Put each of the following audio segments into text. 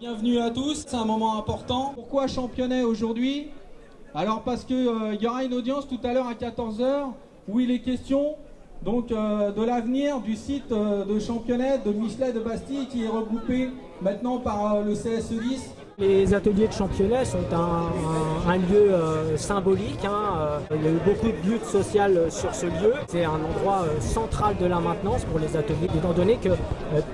Bienvenue à tous, c'est un moment important. Pourquoi Championnet aujourd'hui? Alors parce qu'il euh, y aura une audience tout à l'heure à 14h où il est question donc euh, de l'avenir du site euh, de Championnet de Michelet de Bastille qui est regroupé maintenant par euh, le CSE10 les ateliers de championnat sont un, lieu euh, symbolique. Hein, euh, il y a eu beaucoup de luttes sociales sur ce lieu. C'est un endroit central de la maintenance pour les ateliers, étant donné que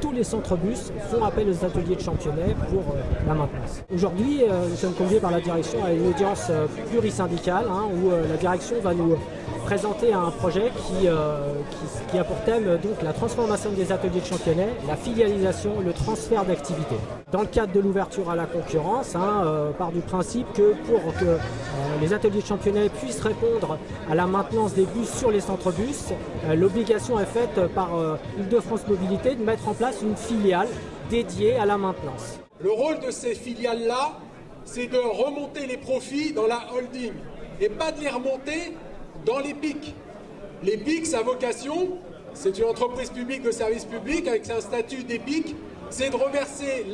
tous les centres bus font appel aux ateliers de championnat pour la maintenance. Aujourd'hui, nous sommes conviés par la direction à une audience plurisyndicale hein, où la direction va nous présenter un projet qui, a pour thème donc, la transformation des ateliers de championnat, la filialisation, le transfert d'activités. Dans le cadre de l'ouverture à la concurrence, hein, euh, part du principe que pour que euh, les ateliers de championnat puissent répondre à la maintenance des bus sur les centres bus, euh, l'obligation est faite par Île-de-France Mobilité de mettre en place une filiale dédiée à la maintenance. Le rôle de ces filiales-là, c'est de remonter les profits dans la holding et pas de les remonter dans les pics. Les pics, sa vocation, c'est une entreprise publique de service public avec un statut d'épique c'est de reverser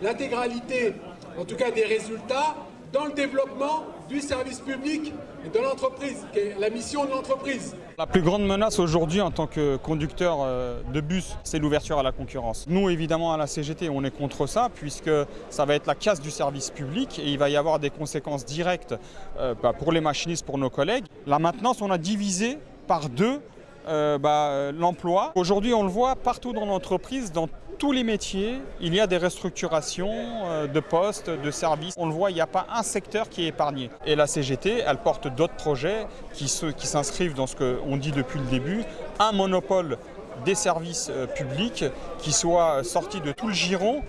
l'intégralité, en tout cas des résultats, dans le développement du service public et de l'entreprise, qui est la mission de l'entreprise. La plus grande menace aujourd'hui en tant que conducteur euh, de bus, c'est l'ouverture à la concurrence. Nous, évidemment, à la CGT, on est contre ça, puisque ça va être la casse du service public et il va y avoir des conséquences directes euh, bah, pour les machinistes, pour nos collègues. La maintenance, on a divisé par deux euh, bah, l'emploi. Aujourd'hui, on le voit partout dans l'entreprise, dans tous les métiers, il y a des restructurations euh, de postes, de services. On le voit, il n'y a pas un secteur qui est épargné. Et la CGT, elle porte d'autres projets qui s'inscrivent dans ce qu'on dit depuis le début, un monopole des services euh, publics qui soit sorti de tout le giron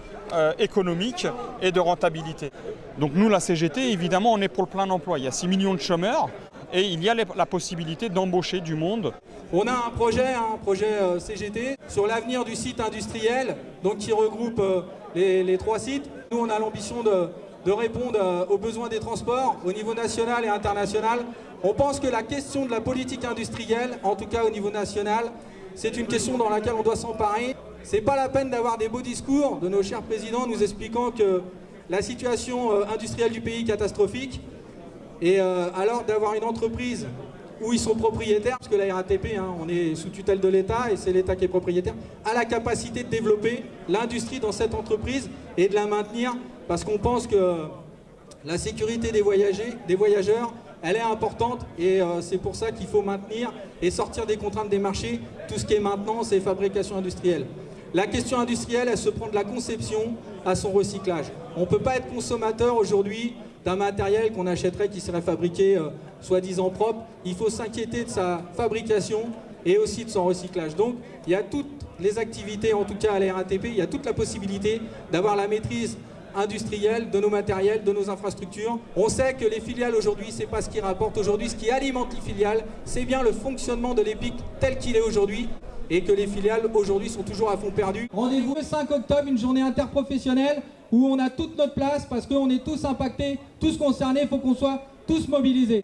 économique et de rentabilité. Donc nous, la CGT, évidemment, on est pour le plein emploi. Il y a 6 millions de chômeurs et il y a la possibilité d'embaucher du monde. On a un projet, un projet euh, CGT, sur l'avenir du site industriel, donc qui regroupe euh, les, trois sites. Nous, on a l'ambition de, répondre euh, aux besoins des transports au niveau national et international. On pense que la question de la politique industrielle, en tout cas au niveau national, c'est une question dans laquelle on doit s'emparer. C'est pas la peine d'avoir des beaux discours de nos chers présidents nous expliquant que la situation industrielle du pays est catastrophique. Et euh, alors d'avoir une entreprise où ils sont propriétaires, parce que la RATP, hein, on est sous tutelle de l'État et c'est l'État qui est propriétaire, a la capacité de développer l'industrie dans cette entreprise et de la maintenir, parce qu'on pense que la sécurité des, voyageurs, elle est importante et euh, c'est pour ça qu'il faut maintenir et sortir des contraintes des marchés tout ce qui est maintenance et fabrication industrielle. La question industrielle, elle se prend de la conception à son recyclage. On ne peut pas être consommateur aujourd'hui d'un matériel qu'on achèterait qui serait fabriqué euh, soi-disant propre. Il faut s'inquiéter de sa fabrication et aussi de son recyclage. Donc il y a toutes les activités, en tout cas à la RATP, il y a toute la possibilité d'avoir la maîtrise industrielle de nos matériels, de nos infrastructures. On sait que les filiales aujourd'hui, c'est pas ce qui rapporte aujourd'hui, ce qui alimente les filiales, c'est bien le fonctionnement de l'EPIC tel qu'il est aujourd'hui et que les filiales aujourd'hui sont toujours à fond perdu. Rendez-vous le 5 octobre, une journée interprofessionnelle où on a toute notre place parce qu'on est tous impactés, tous concernés, il faut qu'on soit tous mobilisés.